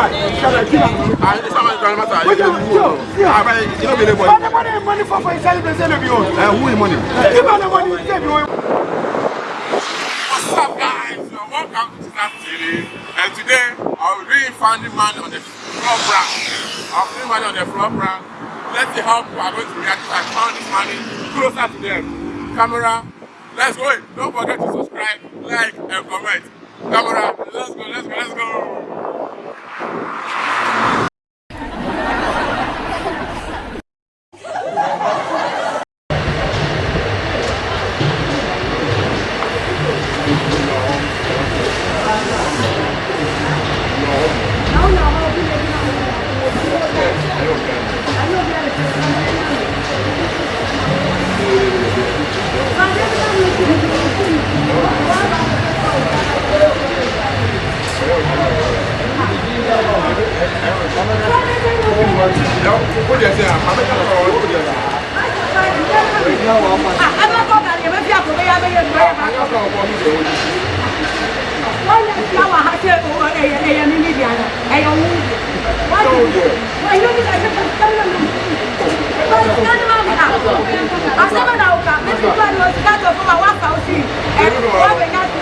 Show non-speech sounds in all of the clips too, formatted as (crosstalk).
What's up, guys? Welcome to Snap TV. And today, I'll be finding man on the floor brand. I'll be man on the floor brand. Let's see how people are going to react to I found this money closer to them. Camera, let's go. Don't forget to subscribe, like, and comment. Camera, let's go, let's go, let's go. you ẹyẹ ẹyẹ mi níbi àná ẹyẹ owó oúnjẹ wọn ti wù wọn yóò fi ṣàṣẹ fún kẹmínà mi wọn ti kẹmínà máa mi náà àṣẹmọ náà ọkà mẹsì tó ẹni oṣù káàtó fún wa wọn kà ó sí ẹ wọn bẹ yá sí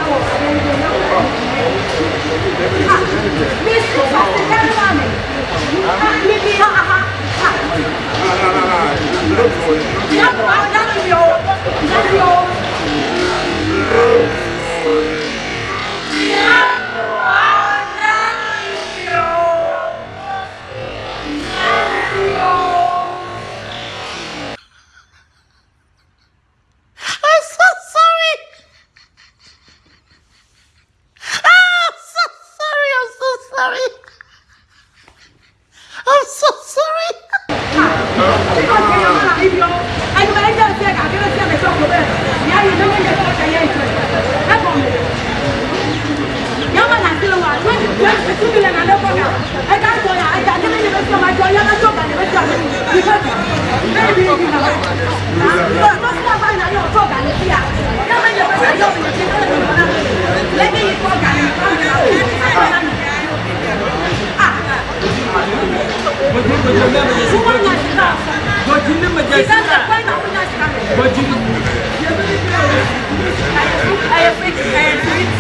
ọwọ́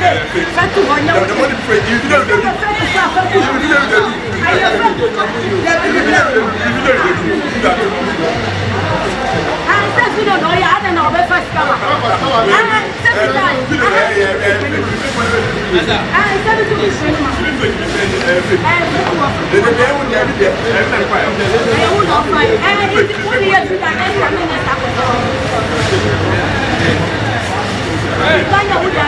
fẹ́ fẹ́ tó wọ yẹn wọ́n ti fẹ́ tó fẹ́ tó fẹ́ tó fẹ́ tó fẹ́ tó fẹ́ tó ayé fẹ́ tó tó fẹ́ tó Sen bir de oraya hadi ne haber fast kama. Aha sen bir daha. Aha sen bir tür işin var. Evet bu var. Ne ne ne ne ne ne ne ne ne bu da fay. Evet bu ne ya tutan ne ne ne ne ne. Ben ya bu da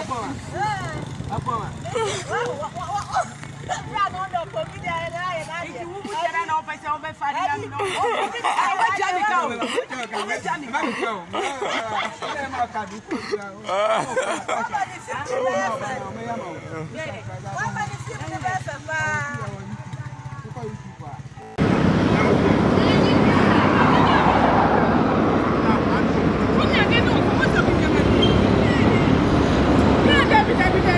vai Wọ́n bá ní sí ìdílé bẹ́ẹ̀ fẹ́ fáá.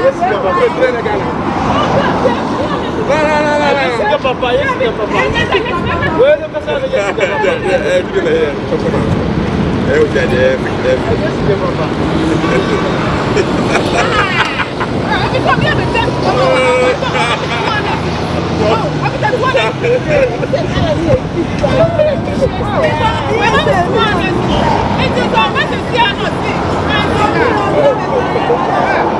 Yesu ndio baba. La la la la la. Yesu ndio baba, Yesu ndio baba. Wewe ndio pesa ya Yesu ndio baba. Eh, tukile yeye, tukona. Eh, ujaje, Yesu ndio baba. Thank you.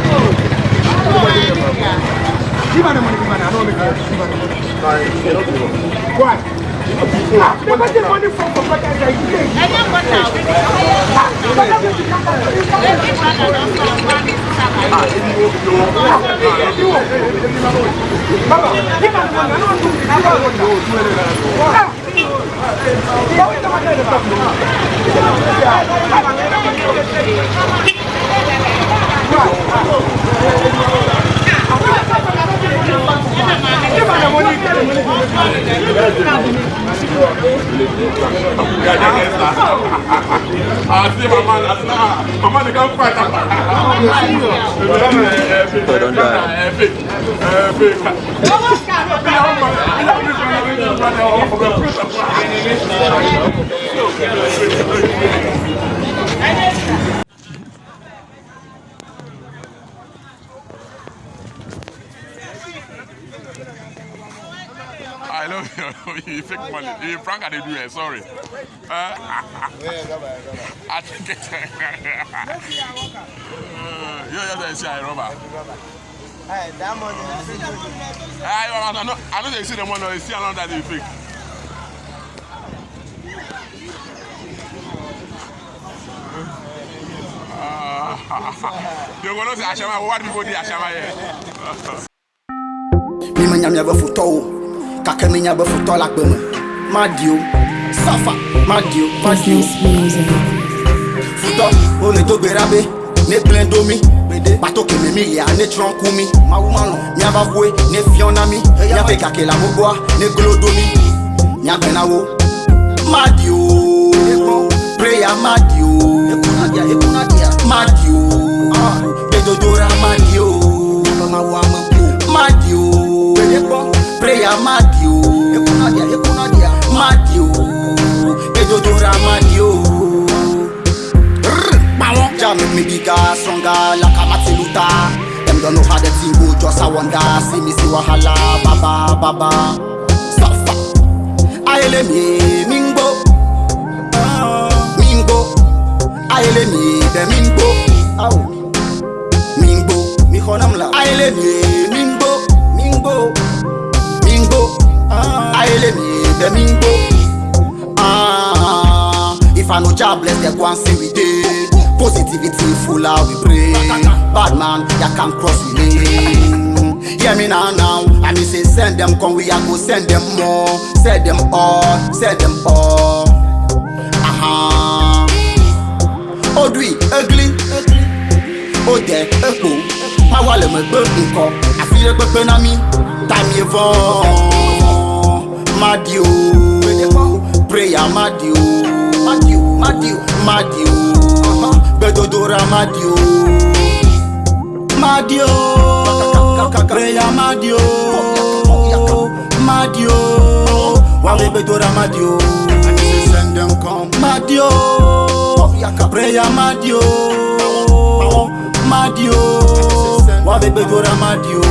Gimana mana gimana? I don't understand. Gimana mana? Sorry, you don't know. Why? I've never taken money from from like I said. I don't want now. Baba, give me one. I don't want to. I don't want to. Yeah, we don't want to. àti mama àti náà mama ni ká fún àtàkà ẹ̀ẹ́dọ́ndà ẹ̀ẹ́dọ́ndà. I love you. (laughs) you fake money. You prank and they do it. Sorry. Uh, (laughs) I think it's. (laughs) uh, you just say I robber. Hey, that money. I, know, I know they see the money. They see another that they fake. You're going to say Ashama. What people did Ashama here? Mimi nyamnyava futau gake minya be futɔ le agbe me maɖi wo safa maɖi wo maɖi wo futɔ wole do gbe ɖa be ne gblẽ do mi bato kɛmɛ mi lia ne tsrɔ̃ ku mi miaba hoe ne fiɔ na mi miaƒe gake la gbogboa ne glo do mi miagbe na wo prayer wo preya maɖi wo maɖi wo gbedodo ra maɖi wo maɖi wo. prayer Madio, Madio, mad you edodora mad you Jamie me bigger, stronger, like a Martin Luther Them don't know how the thing go, oh, just a wonder See me see wahala, baba, baba Safa Aele me, mingo, Mingbo Aele me, the mingo, Mingbo, mi konam la Aele me, mingbo Mingbo dem in go. Ah, if I no jobless, dem go and say we dey. Positivity full how we pray. Bad man, ya can't cross me. lane. Hear me now now, and me say send them come, we a go send them more. Send them all, send them all. Aha. Uh-huh. Odwi, ugly. Ode, epo. Máa wà lè mọ̀ gbé nǹkan, àfi lè pẹ́pẹ́ náà mi, tàbí ẹ̀fọ́n. Madiu Prayer Madiu Madiu Madiu Madiu Bedodora Madiu Madiu Prayer Madiu Madiu Wawe Bedora Madiu Madiu Prayer Madiu Madiu Wawe Bedora Madiu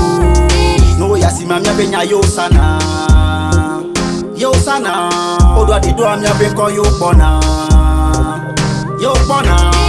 No yasi mamia ya benya yo sana you sana Odwa di do am ya be call you bona You